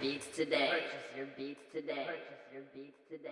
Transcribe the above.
beats today. Purchase your beats today. Purchase your beats today.